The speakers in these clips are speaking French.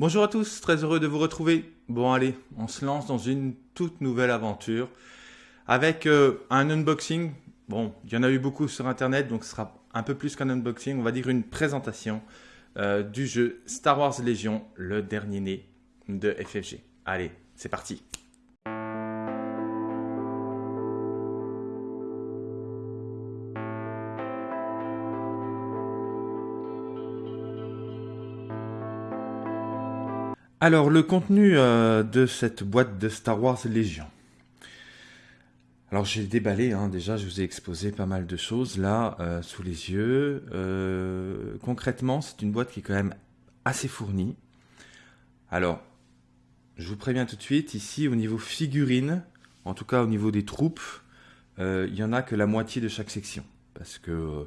Bonjour à tous, très heureux de vous retrouver. Bon allez, on se lance dans une toute nouvelle aventure avec euh, un unboxing. Bon, il y en a eu beaucoup sur internet, donc ce sera un peu plus qu'un unboxing, on va dire une présentation euh, du jeu Star Wars Légion, le dernier né de FFG. Allez, c'est parti. Alors, le contenu euh, de cette boîte de Star Wars Légion. Alors, j'ai déballé, hein, déjà, je vous ai exposé pas mal de choses là, euh, sous les yeux. Euh, concrètement, c'est une boîte qui est quand même assez fournie. Alors, je vous préviens tout de suite, ici, au niveau figurine, en tout cas au niveau des troupes, il n'y en a que la moitié de chaque section. Parce que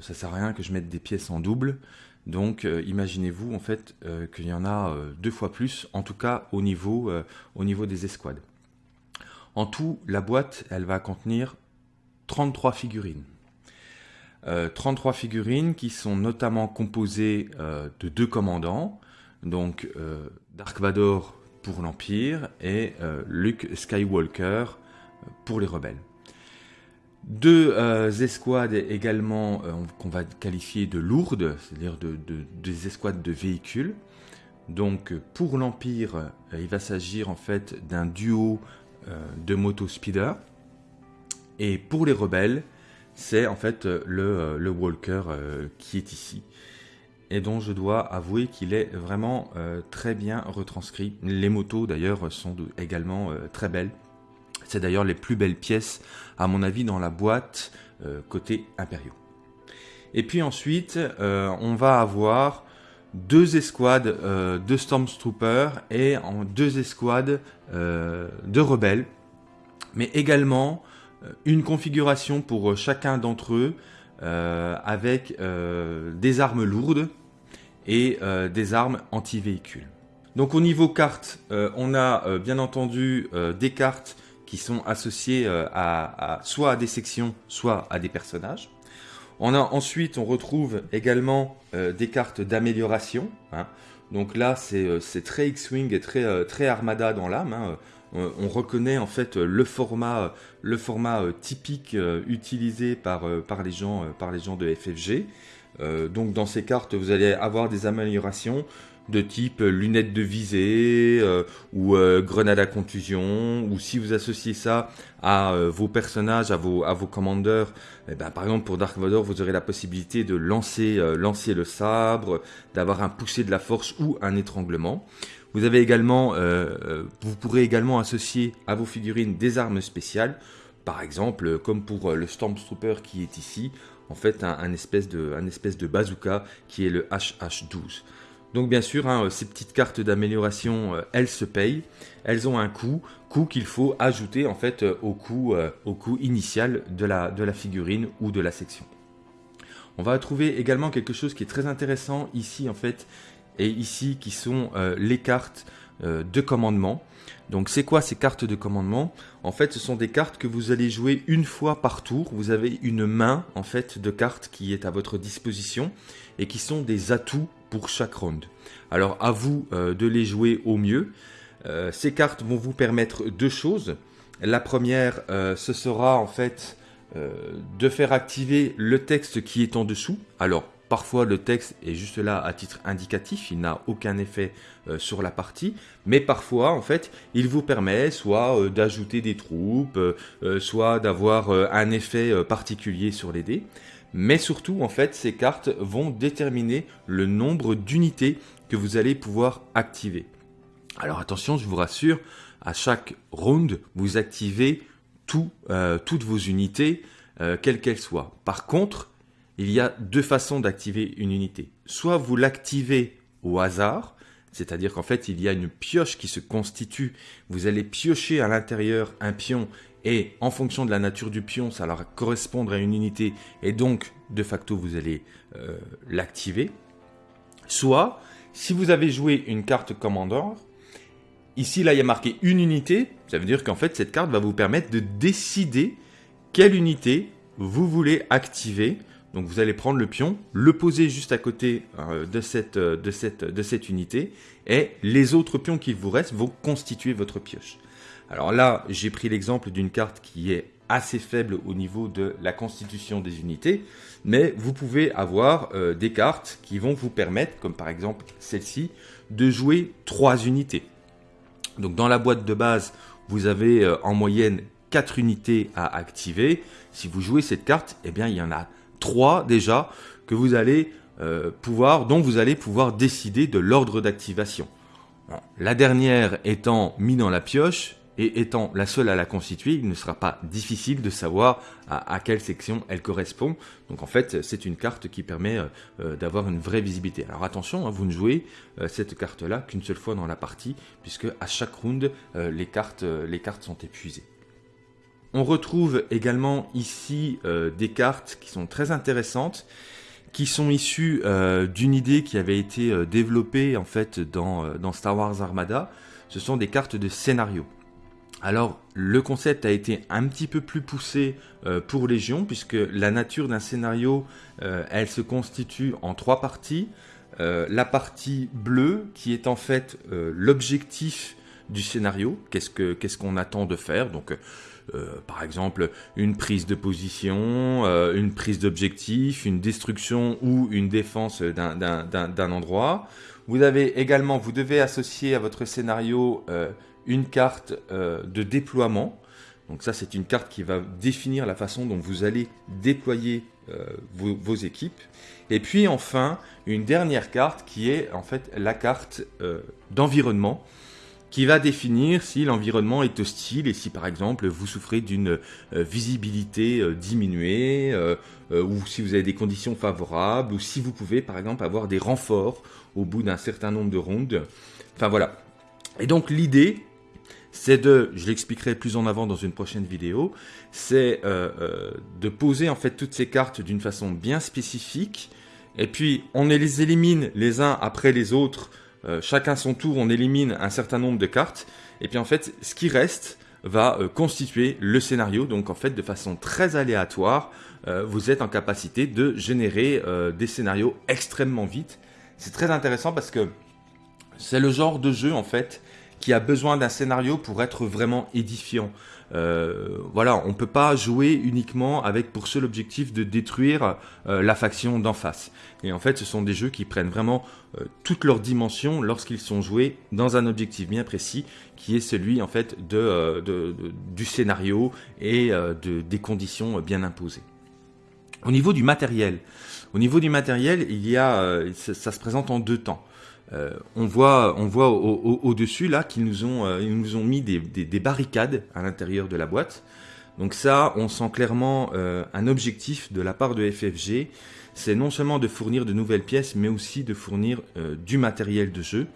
ça sert à rien que je mette des pièces en double. Donc euh, imaginez-vous en fait euh, qu'il y en a euh, deux fois plus, en tout cas au niveau, au niveau des escouades. En tout, la boîte, elle va contenir 33 figurines. 33 figurines qui sont notamment composées de deux commandants, donc Dark Vador pour l'Empire et Luke Skywalker pour les rebelles. Deux euh, escouades également euh, qu'on va qualifier de lourdes, c'est-à-dire de, des escouades de véhicules. Donc pour l'Empire, euh, il va s'agir en fait d'un duo de moto speeder. Et pour les rebelles, c'est en fait le Walker qui est ici. Et dont je dois avouer qu'il est vraiment très bien retranscrit. Les motos d'ailleurs sont également très belles. C'est d'ailleurs les plus belles pièces, à mon avis, dans la boîte euh, côté impériaux. Et puis ensuite, euh, on va avoir deux escouades euh, de Stormtroopers et en deux escouades de rebelles, mais également une configuration pour chacun d'entre eux avec des armes lourdes et des armes anti-véhicules. Donc au niveau cartes, on a bien entendu des cartes qui sont associés euh, à, soit à des sections, soit à des personnages. On a ensuite, on retrouve également euh, des cartes d'amélioration. Hein. Donc là, c'est euh, très X-Wing et très, Armada dans l'âme. Hein. On, reconnaît en fait le format, typique utilisé par, par, les gens, par les gens de FFG. donc dans ces cartes, vous allez avoir des améliorations de type lunettes de visée euh, ou euh, grenade à contusion ou si vous associez ça à euh, vos personnages, à vos, à vos commandeurs, eh ben, par exemple pour Dark Vador vous aurez la possibilité de lancer, lancer le sabre, d'avoir un poussé de la force ou un étranglement. Vous avez également, vous pourrez également associer à vos figurines des armes spéciales, par exemple comme pour le Stormtrooper qui est ici, en fait un, espèce, de, un espèce de bazooka qui est le HH12. Donc bien sûr, hein, ces petites cartes d'amélioration, euh, elles se payent, elles ont un coût, coût qu'il faut ajouter en fait euh, au coût, euh, au coût initial de la, de la figurine ou de la section. On va trouver également quelque chose qui est très intéressant ici en fait, et ici qui sont les cartes de commandement. Donc c'est quoi ces cartes de commandement? En fait, ce sont des cartes que vous allez jouer une fois par tour. Vous avez une main en fait de cartes qui est à votre disposition et qui sont des atouts pour chaque round. Alors à vous euh, de les jouer au mieux. Euh, ces cartes vont vous permettre deux choses. La première, euh, ce sera en fait de faire activer le texte qui est en dessous. Alors Parfois, le texte est juste là à titre indicatif, il n'a aucun effet sur la partie, mais parfois, en fait, il vous permet soit d'ajouter des troupes, soit d'avoir un effet particulier sur les dés. Mais surtout, en fait, ces cartes vont déterminer le nombre d'unités que vous allez pouvoir activer. Alors attention, je vous rassure, à chaque round, vous activez euh, toutes vos unités, euh, quelles qu'elles soient. Par contre, il y a deux façons d'activer une unité. Soit vous l'activez au hasard, c'est-à-dire qu'en fait, il y a une pioche qui se constitue. Vous allez piocher à l'intérieur un pion et en fonction de la nature du pion, ça va correspondre à une unité et donc de facto vous allez euh, l'activer. Soit, si vous avez joué une carte commandeur, ici là il y a marqué une unité, ça veut dire qu'en fait cette carte va vous permettre de décider quelle unité vous voulez activer Donc vous allez prendre le pion, le poser juste à côté euh, cette, de cette unité, et les autres pions qui vous restent vont constituer votre pioche. Alors là, j'ai pris l'exemple d'une carte qui est assez faible au niveau de la constitution des unités, mais vous pouvez avoir euh, des cartes qui vont vous permettre, comme par exemple celle-ci, de jouer trois unités. Donc dans la boîte de base, vous avez euh, en moyenne 4 unités à activer. Si vous jouez cette carte, eh bien il y en a 3 déjà que vous allez euh, pouvoir, dont vous allez pouvoir décider de l'ordre d'activation. La dernière étant mise dans la pioche, et étant la seule à la constituer, il ne sera pas difficile de savoir à, quelle section elle correspond. Donc en fait, c'est une carte qui permet euh, euh, d'avoir une vraie visibilité. Alors attention, hein, vous ne jouez euh, cette carte-là qu'une seule fois dans la partie, puisque à chaque round, les, cartes, sont épuisées. On retrouve également ici des cartes qui sont très intéressantes, qui sont issues d'une idée qui avait été développée en fait dans Star Wars Armada. Ce sont des cartes de scénario. Alors, le concept a été un petit peu plus poussé euh, pour Légion, puisque la nature d'un scénario, euh, elle se constitue en trois parties. Euh, la partie bleue, qui est en fait l'objectif du scénario, qu'est-ce qu'on attend de faire, donc par exemple une prise de position, une prise d'objectif, une destruction ou une défense d'un endroit. Vous avez également, vous devez associer à votre scénario une carte euh, de déploiement. Donc ça, c'est une carte qui va définir la façon dont vous allez déployer euh, vos, équipes. Et puis enfin, une dernière carte qui est en fait la carte euh, d'environnement qui va définir si l'environnement est hostile et si par exemple vous souffrez d'une visibilité diminuée ou si vous avez des conditions favorables ou si vous pouvez par exemple avoir des renforts au bout d'un certain nombre de rondes. Enfin voilà. Et donc l'idée, c'est de, je l'expliquerai plus en avant dans une prochaine vidéo, c'est euh, euh, de poser en fait toutes ces cartes d'une façon bien spécifique, et puis on les élimine les uns après les autres, euh, chacun son tour, on élimine un certain nombre de cartes, et puis en fait ce qui reste va constituer le scénario, donc en fait de façon très aléatoire, vous êtes en capacité de générer des scénarios extrêmement vite. C'est très intéressant parce que c'est le genre de jeu en fait qui a besoin d'un scénario pour être vraiment édifiant. Euh, voilà, on peut pas jouer uniquement avec pour seul objectif de détruire euh, la faction d'en face. Et en fait, ce sont des jeux qui prennent vraiment euh, toutes leurs dimensions lorsqu'ils sont joués dans un objectif bien précis, qui est celui en fait du scénario et de, des conditions bien imposées. Au niveau du matériel, au niveau du matériel, il y a, ça se présente en deux temps. Euh, on voit, on voit au-dessus là qu'ils nous ont, euh, nous ont mis des, barricades à l'intérieur de la boîte. Donc ça, on sent clairement euh, un objectif de la part de FFG, c'est non seulement de fournir de nouvelles pièces, mais aussi de fournir du matériel de jeu.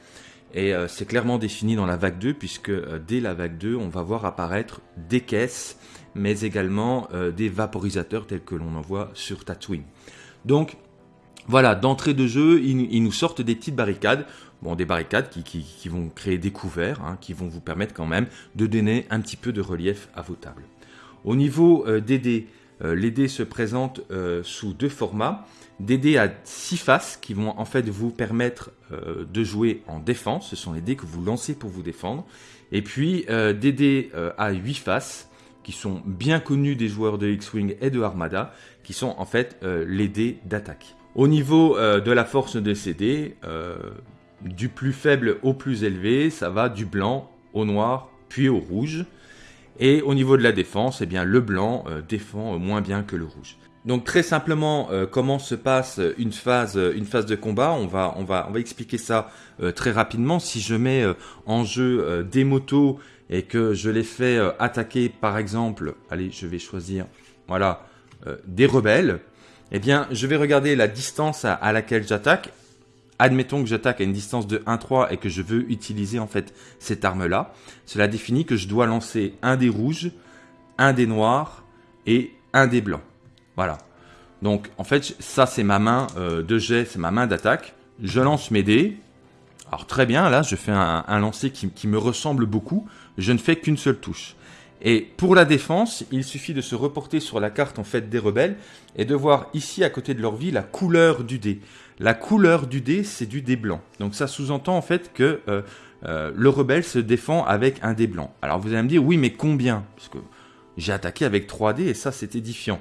Et c'est clairement défini dans la vague 2, puisque dès la vague 2, on va voir apparaître des caisses, mais également des vaporisateurs tels que l'on en voit sur Tatooine. Donc voilà, d'entrée de jeu, ils, nous sortent des petites barricades. Bon, des barricades qui, vont créer des couverts, hein, qui vont vous permettre quand même de donner un petit peu de relief à vos tables. Au niveau euh, des dés, euh, les dés se présentent euh, sous deux formats. Des dés à six faces qui vont en fait vous permettre de jouer en défense. Ce sont les dés que vous lancez pour vous défendre. Et puis des dés à 8 faces qui sont bien connus des joueurs de X-Wing et de Armada, qui sont en fait les dés d'attaque. Au niveau euh, de la force de CD, euh, du plus faible au plus élevé, ça va du blanc au noir, puis au rouge. Et au niveau de la défense, eh bien, le blanc euh, défend moins bien que le rouge. Donc très simplement, comment se passe une phase, de combat on va, on, va, on va expliquer ça très rapidement. Si je mets en jeu des motos et que je les fais attaquer par exemple, allez je vais choisir voilà, des rebelles, eh bien, je vais regarder la distance à, laquelle j'attaque. Admettons que j'attaque à une distance de 1-3 et que je veux utiliser en fait cette arme-là. Cela définit que je dois lancer un des rouges, un des noirs et un des blancs. Voilà. Donc en fait, ça c'est ma main euh, de jet, c'est ma main d'attaque. Je lance mes dés. Alors très bien, là je fais un, lancer qui, qui, me ressemble beaucoup. Je ne fais qu'une seule touche. Et pour la défense, il suffit de se reporter sur la carte en fait des rebelles et de voir ici à côté de leur vie la couleur du dé. La couleur du dé, c'est du dé blanc. Donc ça sous-entend en fait que euh, euh, le rebelle se défend avec un dé blanc. Alors vous allez me dire, oui, mais combien? Parce que j'ai attaqué avec 3 dés et ça c'est édifiant.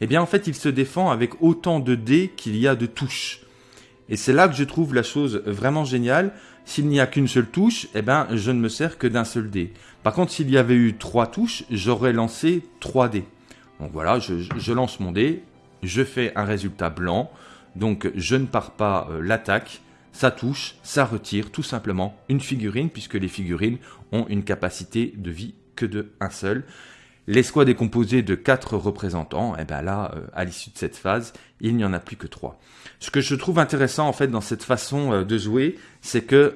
Eh bien en fait, il se défend avec autant de dés qu'il y a de touches. Et c'est là que je trouve la chose vraiment géniale. S'il n'y a qu'une seule touche, eh ben, je ne me sers que d'un seul dé. Par contre, s'il y avait eu trois touches, j'aurais lancé 3 dés. Donc voilà, je, lance mon dé, je fais un résultat blanc, donc je ne pars pas euh, l'attaque, ça touche, ça retire tout simplement une figurine, puisque les figurines ont une capacité de vie que de un seul. L'escouade est composée de quatre représentants, et bien là, euh, à l'issue de cette phase, il n'y en a plus que trois. Ce que je trouve intéressant en fait dans cette façon euh, de jouer, c'est que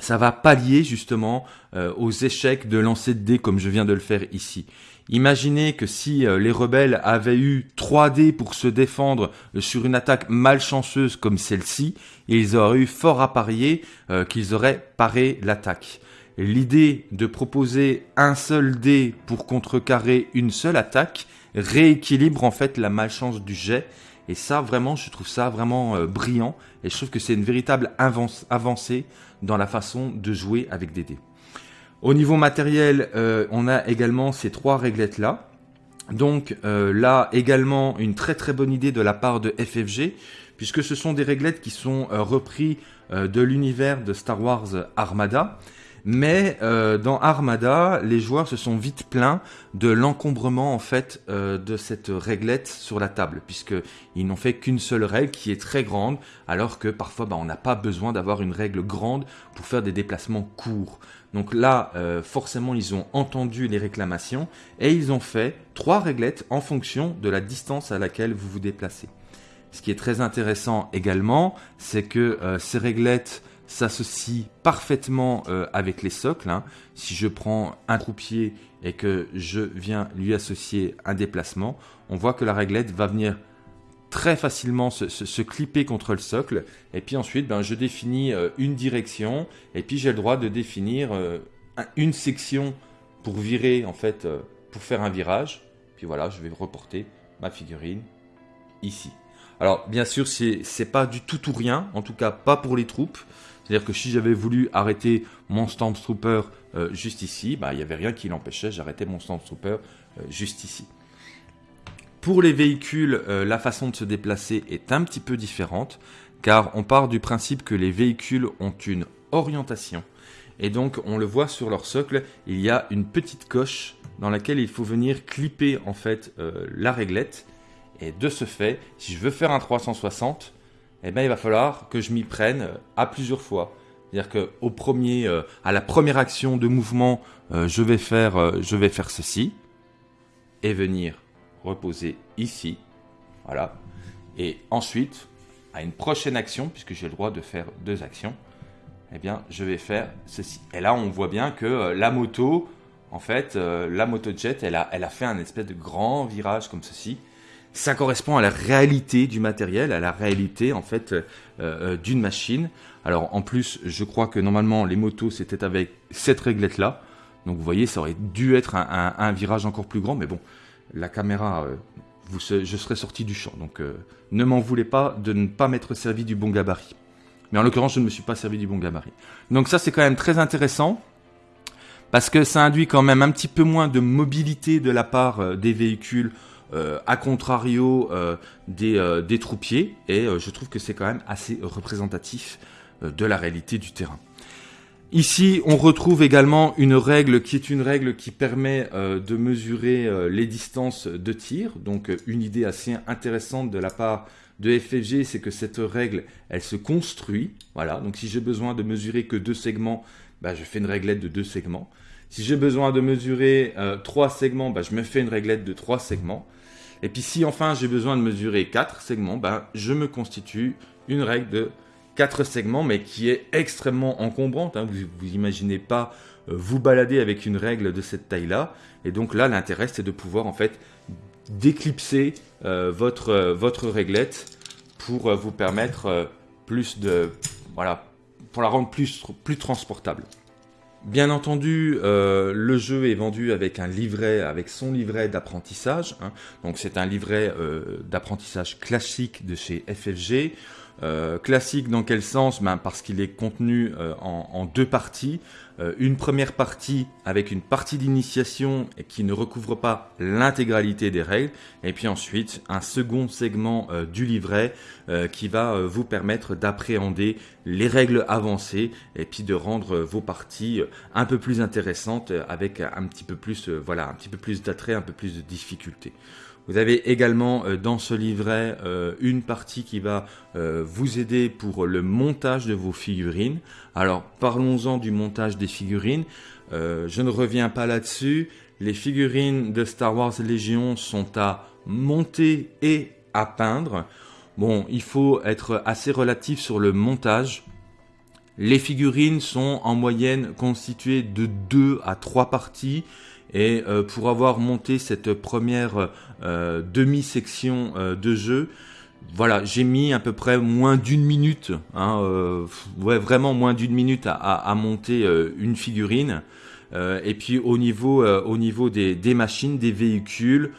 ça va pallier justement euh, aux échecs de lancer de dés comme je viens de le faire ici. Imaginez que si euh, les rebelles avaient eu 3 dés pour se défendre euh, sur une attaque malchanceuse comme celle-ci, ils auraient eu fort à parier qu'ils auraient paré l'attaque. L'idée de proposer un seul dé pour contrecarrer une seule attaque rééquilibre en fait la malchance du jet et ça, vraiment, je trouve ça vraiment euh, brillant. Et je trouve que c'est une véritable avancée dans la façon de jouer avec des dés. Au niveau matériel, euh, on a également ces trois réglettes-là. Donc euh, là, également, une très très bonne idée de la part de FFG, puisque ce sont des réglettes qui sont repris de l'univers de Star Wars Armada. Mais euh, dans Armada, les joueurs se sont vite plaints de l'encombrement en fait euh, de cette réglette sur la table, puisqu'ils n'ont fait qu'une seule règle qui est très grande, alors que parfois bah, on n'a pas besoin d'avoir une règle grande pour faire des déplacements courts. Donc là, euh, forcément, ils ont entendu les réclamations et ils ont fait trois réglettes en fonction de la distance à laquelle vous vous déplacez. Ce qui est très intéressant également, c'est que ces réglettes s'associe parfaitement euh, avec les socles. Hein. Si je prends un croupier et que je viens lui associer un déplacement, on voit que la réglette va venir très facilement se, clipper contre le socle. Et puis ensuite, ben, je définis euh, une direction et puis j'ai le droit de définir euh, une section pour virer, en fait, pour faire un virage. Puis voilà, je vais reporter ma figurine ici. Alors, bien sûr, c'est pas du tout ou rien, en tout cas pas pour les troupes. C'est-à-dire que si j'avais voulu arrêter mon Stormtrooper euh, juste ici, bah, il n'y avait rien qui l'empêchait, j'arrêtais mon Stormtrooper euh, juste ici. Pour les véhicules, euh, la façon de se déplacer est un petit peu différente, car on part du principe que les véhicules ont une orientation. Et donc, on le voit sur leur socle, il y a une petite coche dans laquelle il faut venir clipper en fait la réglette. Et de ce fait, si je veux faire un 360, eh ben, il va falloir que je m'y prenne euh, à plusieurs fois. C'est-à-dire que au premier, euh, à la première action de mouvement, euh, je, vais faire, je vais faire ceci et venir reposer ici. Voilà. Et ensuite, à une prochaine action, puisque j'ai le droit de faire deux actions, eh bien, je vais faire ceci. Et là, on voit bien que la moto, en fait, la moto jet, elle a, elle a fait un espèce de grand virage comme ceci ça correspond à la réalité du matériel, à la réalité en fait euh, euh, d'une machine. Alors en plus, je crois que normalement les motos c'était avec cette réglette là. Donc vous voyez, ça aurait dû être un, virage encore plus grand, mais bon, la caméra, euh, je serais sorti du champ. Donc ne m'en voulez pas de ne pas m'être servi du bon gabarit. Mais en l'occurrence, je ne me suis pas servi du bon gabarit. Donc ça c'est quand même très intéressant parce que ça induit quand même un petit peu moins de mobilité de la part des véhicules à contrario euh, euh, des, troupiers, et je trouve que c'est quand même assez représentatif de la réalité du terrain. Ici, on retrouve également une règle qui est une règle qui permet de mesurer les distances de tir. Donc, une idée assez intéressante de la part de FFG, c'est que cette règle, elle se construit. Voilà. Donc, si j'ai besoin de mesurer que deux segments, bah, je fais une réglette de deux segments. Si j'ai besoin de mesurer trois segments, bah, je me fais une réglette de trois segments. Et puis si enfin j'ai besoin de mesurer 4 segments, ben, je me constitue une règle de 4 segments, mais qui est extrêmement encombrante. Hein. Vous, vous imaginez pas euh, vous balader avec une règle de cette taille-là. Et donc là, l'intérêt, c'est de pouvoir en fait d'éclipser euh, votre, euh, votre réglette pour vous permettre plus de... Voilà, pour la rendre plus, plus transportable. Bien entendu, euh, le jeu est vendu avec un livret, avec son livret d'apprentissage. Hein. Donc c'est un livret euh, d'apprentissage classique de chez FFG. Euh, classique dans quel sens? Ben Parce qu'il est contenu euh, en, deux parties. Euh, une première partie avec une partie d'initiation qui ne recouvre pas l'intégralité des règles. Et puis ensuite un second segment du livret qui va vous permettre d'appréhender les règles avancées et puis de rendre vos parties un peu plus intéressantes avec un petit peu plus, voilà, un petit peu plus d'attrait, un peu plus de difficulté. Vous avez également euh, dans ce livret euh, une partie qui va euh, vous aider pour le montage de vos figurines. Alors parlons-en du montage des figurines. je ne reviens pas là-dessus. Les figurines de Star Wars Légion sont à monter et à peindre. Bon, il faut être assez relatif sur le montage. Les figurines sont en moyenne constituées de 2 à 3 parties et euh, pour avoir monté cette première euh, demi-section euh, de jeu, voilà, j'ai mis à peu près moins d'une minute, hein, vraiment moins d'une minute à, monter une figurine. et puis au niveau, au niveau des, machines, des véhicules,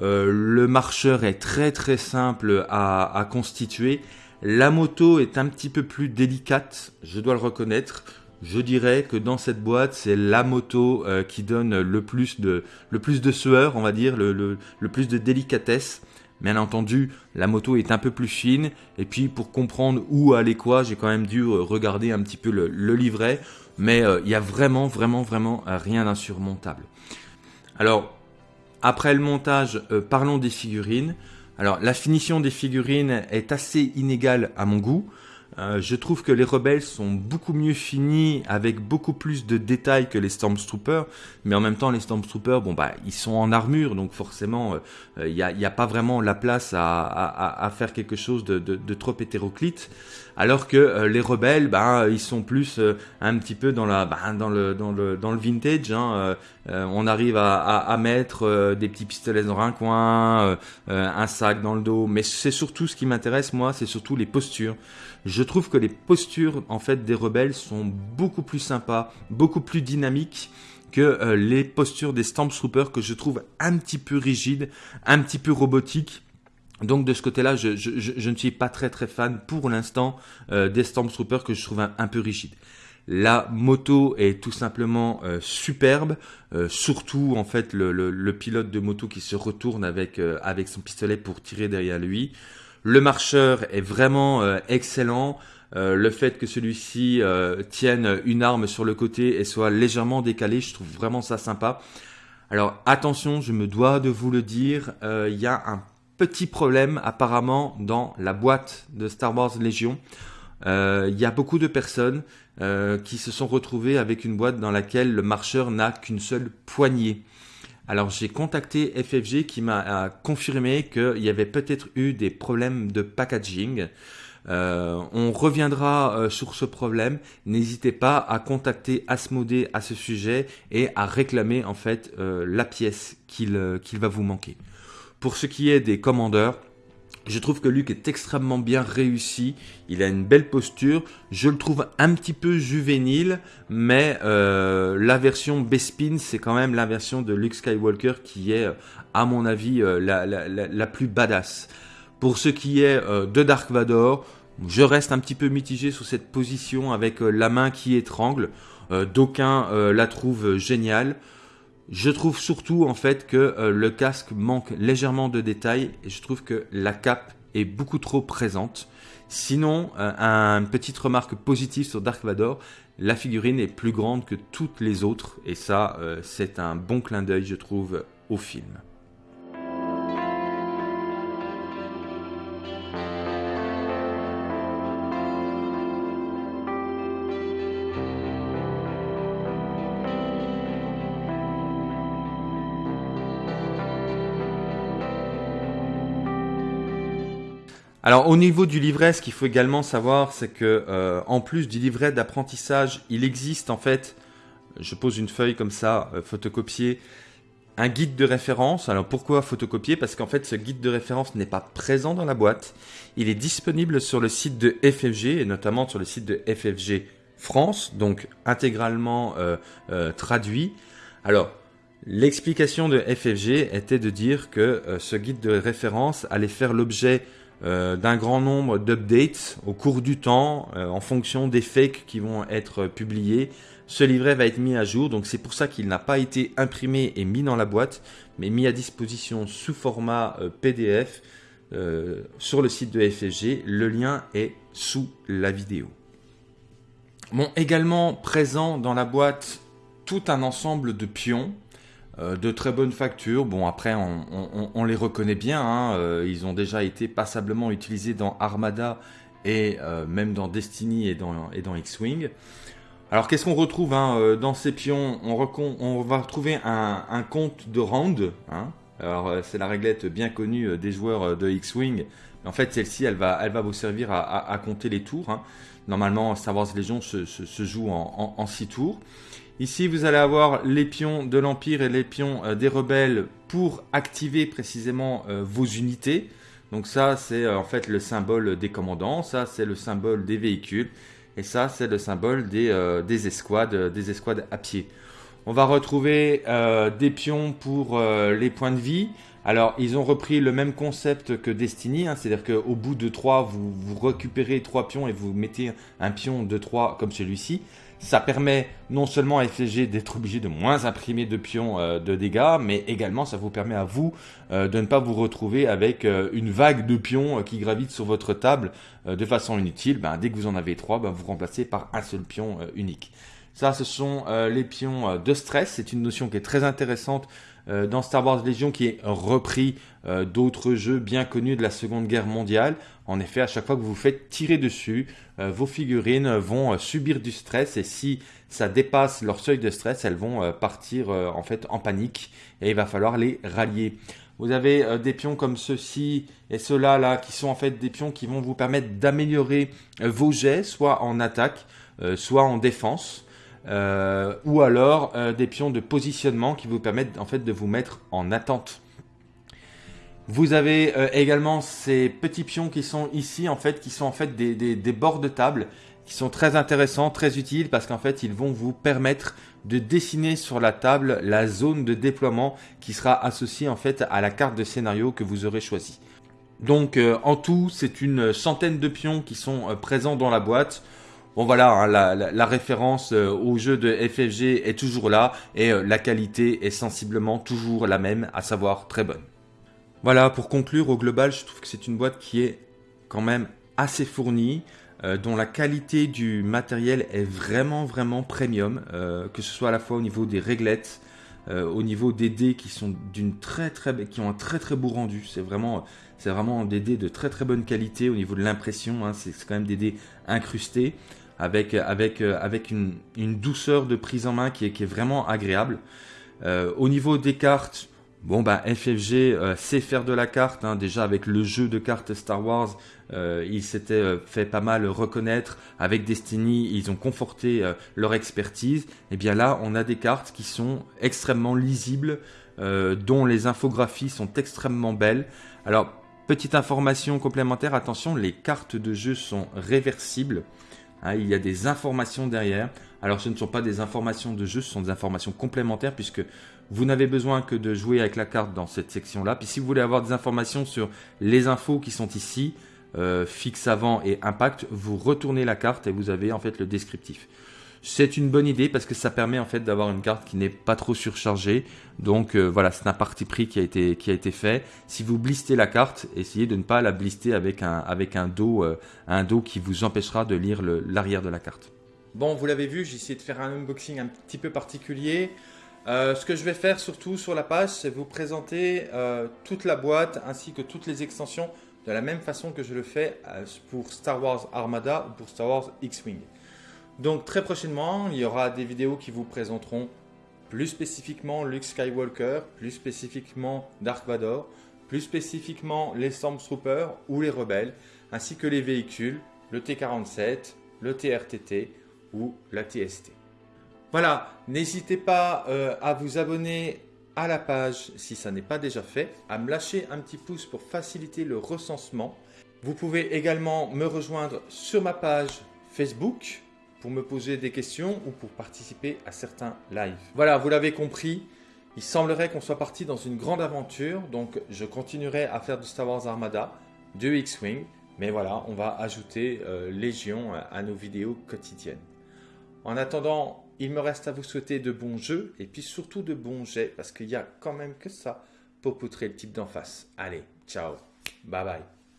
le marcheur est très très simple à constituer. La moto est un petit peu plus délicate, je dois le reconnaître. Je dirais que dans cette boîte, c'est la moto euh, qui donne le plus de, le plus de sueur, on va dire, le, plus de délicatesse. Bien entendu, la moto est un peu plus fine. Et puis, pour comprendre où aller quoi, j'ai quand même dû euh, regarder un petit peu le, livret. Mais euh, il y a vraiment, vraiment, vraiment rien d'insurmontable. Alors, après le montage, parlons des figurines. Alors, la finition des figurines est assez inégale à mon goût. Euh, je trouve que les rebelles sont beaucoup mieux finis avec beaucoup plus de détails que les Stormtroopers, mais en même temps les Stormtroopers, bon bah ils sont en armure, donc forcément il euh, n'y a, pas vraiment la place à, faire quelque chose de, trop hétéroclite, alors que euh, les rebelles, bah ils sont plus un petit peu dans bah, le vintage. Hein, on arrive à, mettre des petits pistolets dans un coin, un sac dans le dos, mais c'est surtout ce qui m'intéresse moi, c'est surtout les postures. Je trouve que les postures en fait des rebelles sont beaucoup plus sympas, beaucoup plus dynamiques que euh, les postures des Stormtroopers que je trouve un petit peu rigides, un petit peu robotiques. Donc de ce côté-là, je, ne suis pas très très fan pour l'instant euh, des Stormtroopers que je trouve un, peu rigides. La moto est tout simplement euh, superbe, surtout en fait le, pilote de moto qui se retourne avec, avec son pistolet pour tirer derrière lui. Le marcheur est vraiment euh, excellent. Euh, le fait que celui-ci euh, tienne une arme sur le côté et soit légèrement décalé, je trouve vraiment ça sympa. Alors attention, je me dois de vous le dire, il y a un petit problème apparemment dans la boîte de Star Wars Légion. Il y a beaucoup de personnes qui se sont retrouvées avec une boîte dans laquelle le marcheur n'a qu'une seule poignée. Alors j'ai contacté FFG qui m'a confirmé qu'il y avait peut-être eu des problèmes de packaging. Euh, on reviendra euh, sur ce problème. N'hésitez pas à contacter Asmodée à ce sujet et à réclamer en fait euh, la pièce qu'il va vous manquer. Pour ce qui est des commandeurs, je trouve que Luke est extrêmement bien réussi. Il a une belle posture. Je le trouve un petit peu juvénile, mais euh, la version Bespin, c'est quand même la version de Luke Skywalker qui est, à mon avis, euh, la, plus badass. Pour ce qui est euh, de Dark Vador, je reste un petit peu mitigé sur cette position avec la main qui étrangle. D'aucuns la trouvent géniale. Je trouve surtout en fait que euh, le casque manque légèrement de détails et je trouve que la cape est beaucoup trop présente. Sinon, euh, une petite remarque positive sur Dark Vador, la figurine est plus grande que toutes les autres et ça euh, c'est un bon clin d'œil je trouve au film. Alors au niveau du livret, ce qu'il faut également savoir, c'est que euh, en plus du livret d'apprentissage, il existe en fait, je pose une feuille comme ça, euh, photocopiée, un guide de référence. Alors pourquoi photocopier? Parce qu'en fait ce guide de référence n'est pas présent dans la boîte. Il est disponible sur le site de FFG et notamment sur le site de FFG France, donc intégralement traduit. Alors, l'explication de FFG était de dire que ce guide de référence allait faire l'objet d'un grand nombre d'updates au cours du temps en fonction des fakes qui vont être publiés ce livret va être mis à jour, donc c'est pour ça qu'il n'a pas été imprimé et mis dans la boîte, mais mis à disposition sous format euh, PDF euh, sur le site de FFG. Le lien est sous la vidéo. Bon, également présent dans la boîte tout un ensemble de pions euh, de très bonne facture. Bon, après, on, les reconnaît bien. Hein, ils ont déjà été passablement utilisés dans Armada et même dans Destiny et dans, X-Wing. Alors qu'est-ce qu'on retrouve hein, euh, dans ces pions? On, va retrouver un, compte de round. Hein. Alors euh, c'est la réglette bien connue euh, des joueurs de X-Wing. En fait celle-ci elle va, vous servir à, compter les tours. Normalement Star Wars Légion se, joue en 6 tours. Ici vous allez avoir les pions de l'Empire et les pions des rebelles pour activer précisément vos unités. Donc ça c'est en fait le symbole des commandants, ça c'est le symbole des véhicules. Et ça, c'est le symbole des, euh, des, escouades, des escouades à pied. On va retrouver euh, des pions pour euh, les points de vie. Alors, ils ont repris le même concept que Destiny, hein, c'est-à-dire qu'au bout de 3, vous, récupérez 3 pions et vous mettez un pion de 3 comme celui-ci. Ça permet non seulement à FCG d'être obligé de moins imprimer de pions euh, de dégâts, mais également ça vous permet à vous euh, de ne pas vous retrouver avec euh, une vague de pions qui gravitent sur votre table de façon inutile. Ben, dès que vous en avez trois, ben, vous remplacez par un seul pion unique. Ça, ce sont les pions de stress. C'est une notion qui est très intéressante euh, dans Star Wars Legion qui est repris euh, d'autres jeux bien connus de la Seconde Guerre mondiale. En effet, à chaque fois que vous vous faites tirer dessus, euh, vos figurines vont subir du stress et si ça dépasse leur seuil de stress, elles vont partir en fait en panique et il va falloir les rallier. Vous avez des pions comme ceux-ci et ceux-là là qui sont en fait des pions qui vont vous permettre d'améliorer vos jets, soit en attaque, soit en défense. Euh, ou alors euh, des pions de positionnement qui vous permettent en fait de vous mettre en attente. Vous avez euh, également ces petits pions qui sont ici en fait, qui sont en fait des, des, bords de table, qui sont très intéressants, très utiles parce qu'en fait ils vont vous permettre de dessiner sur la table la zone de déploiement qui sera associée en fait à la carte de scénario que vous aurez choisie. Donc en tout, c'est une centaine de pions qui sont présents dans la boîte. Bon voilà, hein, la, référence euh, au jeu de FFG est toujours là et euh, la qualité est sensiblement toujours la même, à savoir très bonne. Voilà, pour conclure, au global, je trouve que c'est une boîte qui est quand même assez fournie, euh, dont la qualité du matériel est vraiment vraiment premium, que ce soit à la fois au niveau des réglettes, au niveau des dés qui sont très très qui ont un très très beau rendu. C'est vraiment vraiment des dés de très très bonne qualité au niveau de l'impression. Hein, c'est quand même des dés incrustés avec, euh, une, douceur de prise en main qui est, vraiment agréable. Euh, au niveau des cartes, bon bah FFG euh, sait faire de la carte, hein. déjà avec le jeu de cartes Star Wars, ils s'étaient fait pas mal reconnaître. Avec Destiny, ils ont conforté leur expertise. Et bien là, on a des cartes qui sont extrêmement lisibles, dont les infographies sont extrêmement belles. Alors, petite information complémentaire, attention, les cartes de jeu sont réversibles. Hein, il y a des informations derrière. Alors ce ne sont pas des informations de jeu, ce sont des informations complémentaires puisque vous n'avez besoin que de jouer avec la carte dans cette section-là. Puis si vous voulez avoir des informations sur les infos qui sont ici, euh, fixe avant et impact, vous retournez la carte et vous avez en fait le descriptif. C'est une bonne idée parce que ça permet en fait d'avoir une carte qui n'est pas trop surchargée. Donc euh, voilà, c'est un parti pris qui a été fait. Si vous blistez la carte, essayez de ne pas la blister avec un euh, dos qui vous empêchera de lire l'arrière de la carte. Bon, vous l'avez vu, j'ai essayé de faire un unboxing un petit peu particulier. Euh, ce que je vais faire surtout sur la page, c'est vous présenter toute la boîte ainsi que toutes les extensions de la même façon que je le fais pour Star Wars Armada ou pour Star Wars X-Wing. Donc très prochainement, il y aura des vidéos qui vous présenteront plus spécifiquement Luke Skywalker, plus spécifiquement Dark Vador, plus spécifiquement les Stormtroopers ou les rebelles, ainsi que les véhicules, le T-47, le TRTT ou la TST. Voilà, n'hésitez pas euh, à vous abonner à la page si ça n'est pas déjà fait, à me lâcher un petit pouce pour faciliter le recensement. Vous pouvez également me rejoindre sur ma page Facebook pour me poser des questions ou pour participer à certains lives. Voilà, vous l'avez compris, il semblerait qu'on soit parti dans une grande aventure, donc je continuerai à faire du Star Wars Armada, de X-Wing, mais voilà, on va ajouter euh, Légion à nos vidéos quotidiennes. En attendant, il me reste à vous souhaiter de bons jeux et puis surtout de bons jets parce qu'il y a quand même que ça pour poutrer le type d'en face. Allez, ciao, bye bye.